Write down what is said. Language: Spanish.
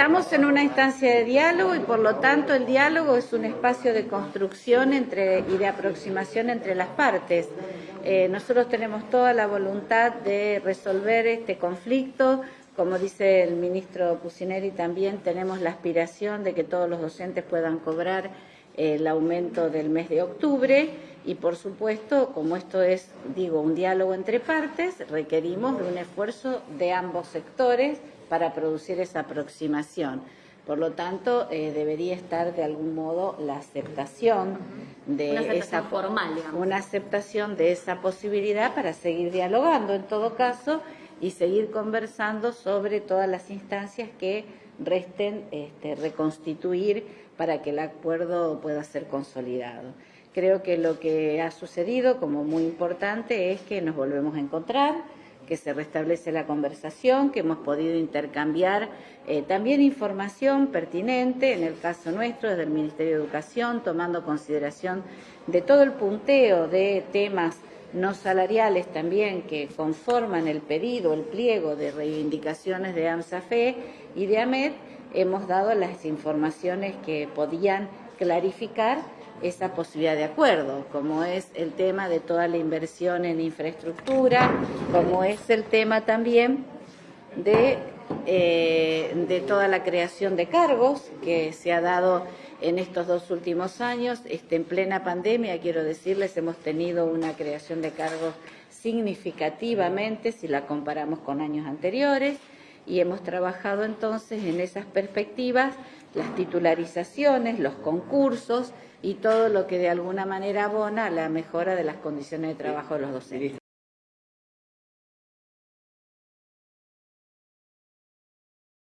Estamos en una instancia de diálogo y por lo tanto el diálogo es un espacio de construcción entre, y de aproximación entre las partes. Eh, nosotros tenemos toda la voluntad de resolver este conflicto. Como dice el ministro Pusineri, también tenemos la aspiración de que todos los docentes puedan cobrar eh, el aumento del mes de octubre y por supuesto, como esto es, digo, un diálogo entre partes, requerimos de un esfuerzo de ambos sectores para producir esa aproximación. Por lo tanto, eh, debería estar de algún modo la aceptación de una aceptación esa formal, digamos. una aceptación de esa posibilidad para seguir dialogando en todo caso y seguir conversando sobre todas las instancias que resten este, reconstituir para que el acuerdo pueda ser consolidado. Creo que lo que ha sucedido como muy importante es que nos volvemos a encontrar, que se restablece la conversación, que hemos podido intercambiar eh, también información pertinente, en el caso nuestro, desde el Ministerio de Educación, tomando consideración de todo el punteo de temas no salariales también que conforman el pedido, el pliego de reivindicaciones de AMSAFE y de AMED, hemos dado las informaciones que podían clarificar esa posibilidad de acuerdo, como es el tema de toda la inversión en infraestructura, como es el tema también de, eh, de toda la creación de cargos que se ha dado en estos dos últimos años. Este, en plena pandemia, quiero decirles, hemos tenido una creación de cargos significativamente si la comparamos con años anteriores y hemos trabajado entonces en esas perspectivas las titularizaciones, los concursos y todo lo que de alguna manera abona a la mejora de las condiciones de trabajo de los docentes.